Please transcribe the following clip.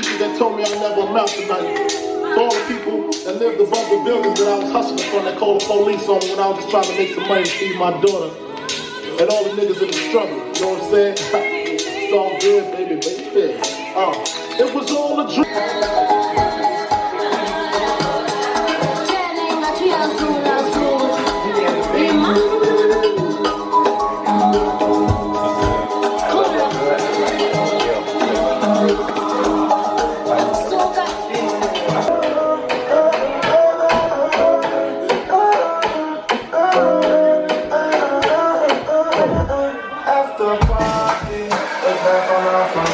that told me I never amount to nothing. All the people that lived above the buildings that I was hustling from that called the police on me when I was just trying to make some money to feed my daughter. And all the niggas in the struggle, you know what I'm saying? it's all good, baby, baby. Uh, After party, the back on our front